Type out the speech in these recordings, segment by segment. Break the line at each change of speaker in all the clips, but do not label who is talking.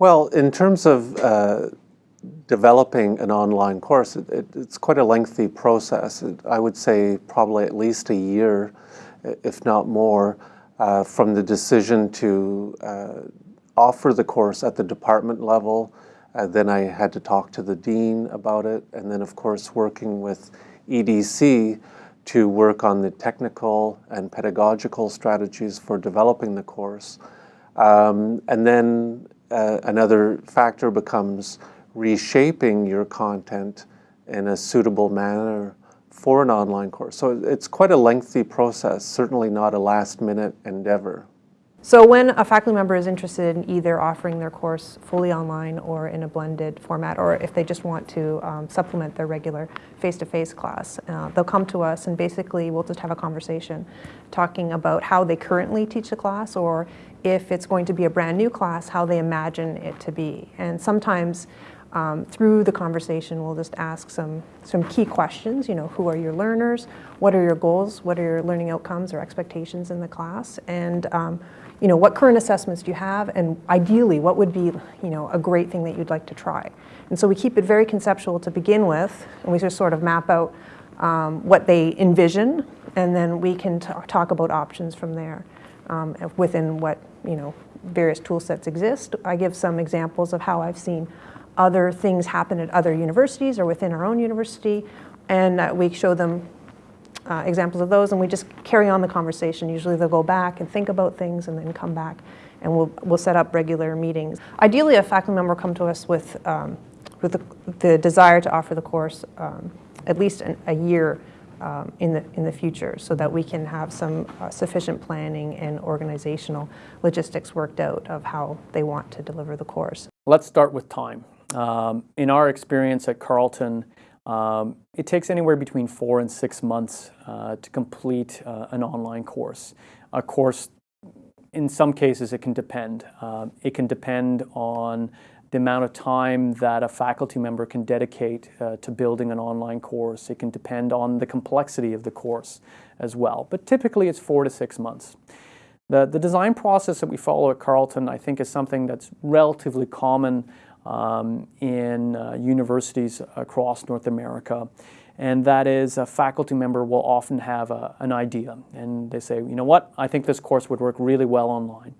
Well, in terms of uh, developing an online course, it, it, it's quite a lengthy process. It, I would say probably at least a year, if not more, uh, from the decision to uh, offer the course at the department level. Uh, then I had to talk to the dean about it, and then of course working with EDC to work on the technical and pedagogical strategies for developing the course. Um, and then uh, another factor becomes reshaping your content in a suitable manner for an online course. So it's quite a lengthy process, certainly not a last minute endeavor.
So when a faculty member is interested in either offering their course fully online or in a blended format, or if they just want to um, supplement their regular face-to-face -face class, uh, they'll come to us and basically we'll just have a conversation talking about how they currently teach the class or if it's going to be a brand new class, how they imagine it to be. And sometimes um, through the conversation, we'll just ask some, some key questions, you know, who are your learners, what are your goals, what are your learning outcomes or expectations in the class, and um, you know, what current assessments do you have, and ideally, what would be, you know, a great thing that you'd like to try. And so we keep it very conceptual to begin with, and we just sort of map out um, what they envision, and then we can talk about options from there um, within what, you know, various tool sets exist. I give some examples of how I've seen other things happen at other universities or within our own university, and uh, we show them uh, examples of those, and we just carry on the conversation. Usually they'll go back and think about things and then come back, and we'll, we'll set up regular meetings. Ideally, a faculty member will come to us with, um, with the, the, desire to offer the course um, at least an, a year um, in, the, in the future so that we can have some uh, sufficient planning and organizational logistics worked out of how they want to deliver the course.
Let's start with time. Um, in our experience at Carleton, um, it takes anywhere between four and six months uh, to complete uh, an online course. A course, in some cases, it can depend. Uh, it can depend on the amount of time that a faculty member can dedicate uh, to building an online course. It can depend on the complexity of the course as well. But typically, it's four to six months. The, the design process that we follow at Carleton, I think, is something that's relatively common um, in uh, universities across North America. And that is a faculty member will often have a, an idea. And they say, you know what, I think this course would work really well online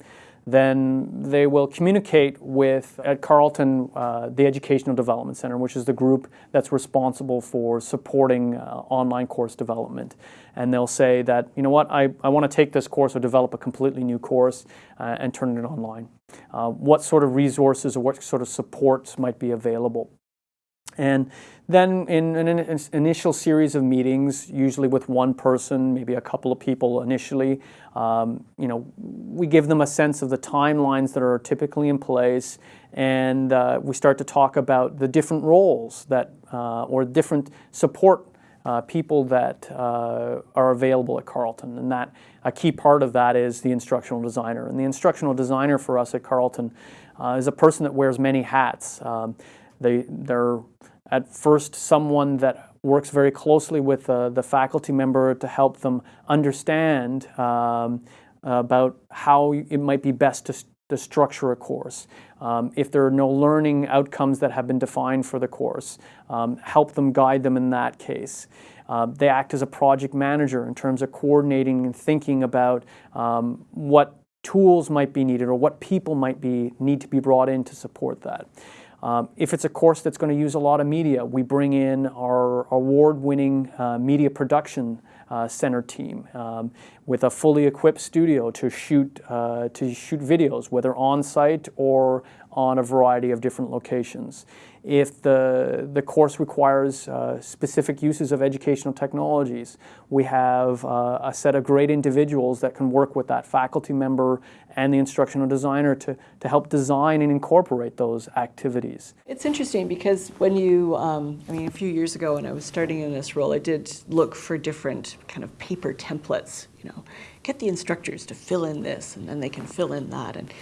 then they will communicate with, at Carleton, uh, the Educational Development Center, which is the group that's responsible for supporting uh, online course development. And they'll say that, you know what, I, I want to take this course or develop a completely new course uh, and turn it online. Uh, what sort of resources or what sort of supports might be available. And then in an initial series of meetings, usually with one person, maybe a couple of people initially, um, you know, we give them a sense of the timelines that are typically in place, and uh, we start to talk about the different roles that, uh, or different support uh, people that uh, are available at Carleton. And that a key part of that is the instructional designer. And the instructional designer for us at Carleton uh, is a person that wears many hats. Um, they, they're at first someone that works very closely with uh, the faculty member to help them understand um, about how it might be best to, to structure a course. Um, if there are no learning outcomes that have been defined for the course, um, help them guide them in that case. Uh, they act as a project manager in terms of coordinating and thinking about um, what tools might be needed or what people might be need to be brought in to support that. Um, if it's a course that's going to use a lot of media, we bring in our award-winning uh, media production uh, center team. Um, with a fully equipped studio to shoot uh, to shoot videos, whether on site or on a variety of different locations. If the, the course requires uh, specific uses of educational technologies, we have uh, a set of great individuals that can work with that faculty member and the instructional designer to, to help design and incorporate those activities.
It's interesting because when you, um, I mean, a few years ago when I was starting in this role, I did look for different kind of paper templates, you know, get the instructors to fill in this and then they can fill in that. And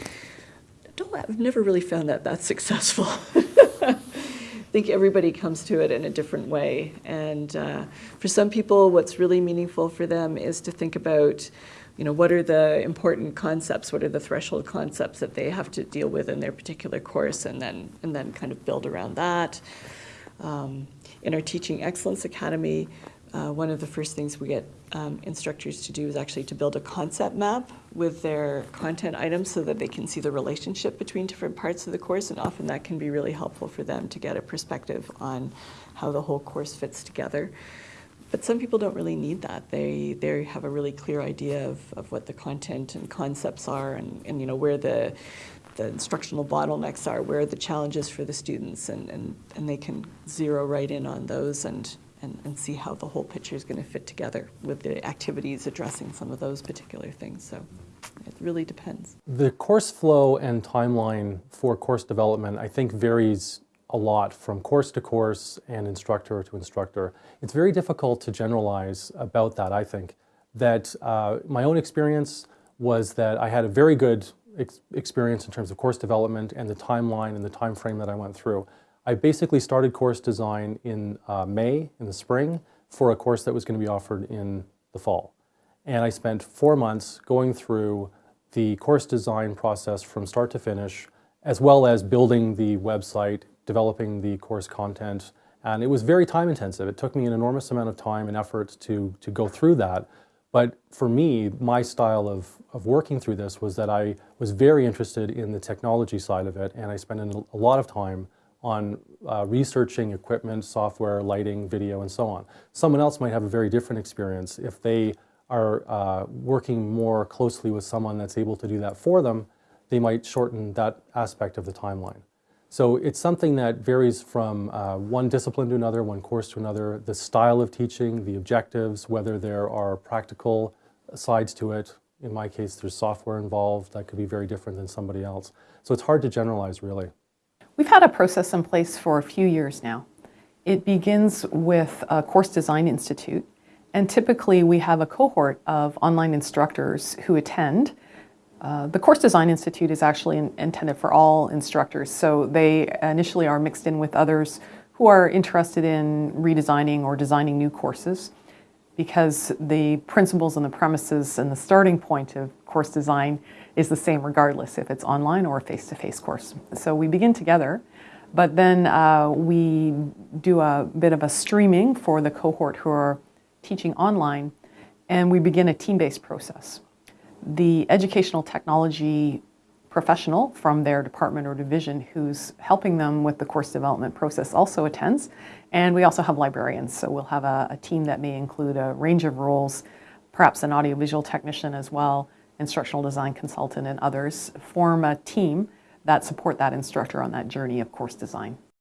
don't, I've never really found that that successful. I think everybody comes to it in a different way. And uh, for some people, what's really meaningful for them is to think about you know, what are the important concepts? What are the threshold concepts that they have to deal with in their particular course, and then and then kind of build around that. Um, in our Teaching Excellence Academy, uh, one of the first things we get um, instructors to do is actually to build a concept map with their content items so that they can see the relationship between different parts of the course, and often that can be really helpful for them to get a perspective on how the whole course fits together. But some people don't really need that. They they have a really clear idea of, of what the content and concepts are and, and you know where the the instructional bottlenecks are, where are the challenges for the students, and, and, and they can zero right in on those and, and, and see how the whole picture is going to fit together with the activities addressing some of those particular things. So it really depends.
The course flow and timeline for course development, I think, varies a lot from course to course and instructor to instructor. It's very difficult to generalize about that, I think. That uh, my own experience was that I had a very good ex experience in terms of course development and the timeline and the time frame that I went through. I basically started course design in uh, May, in the spring, for a course that was going to be offered in the fall. And I spent four months going through the course design process from start to finish, as well as building the website, developing the course content. And it was very time intensive. It took me an enormous amount of time and effort to, to go through that. But for me, my style of, of working through this was that I was very interested in the technology side of it, and I spent a lot of time on uh, researching equipment, software, lighting, video, and so on. Someone else might have a very different experience. If they are uh, working more closely with someone that's able to do that for them, they might shorten that aspect of the timeline. So it's something that varies from uh, one discipline to another, one course to another, the style of teaching, the objectives, whether there are practical sides to it. In my case, there's software involved that could be very different than somebody else. So it's hard to generalize, really.
We've had a process in place for a few years now. It begins with a Course Design Institute, and typically we have a cohort of online instructors who attend uh, the Course Design Institute is actually in, intended for all instructors, so they initially are mixed in with others who are interested in redesigning or designing new courses because the principles and the premises and the starting point of course design is the same regardless if it's online or a face-to-face -face course. So we begin together, but then uh, we do a bit of a streaming for the cohort who are teaching online, and we begin a team-based process the educational technology professional from their department or division who's helping them with the course development process also attends. And we also have librarians, so we'll have a, a team that may include a range of roles, perhaps an audiovisual technician as well, instructional design consultant and others, form a team that support that instructor on that journey of course design.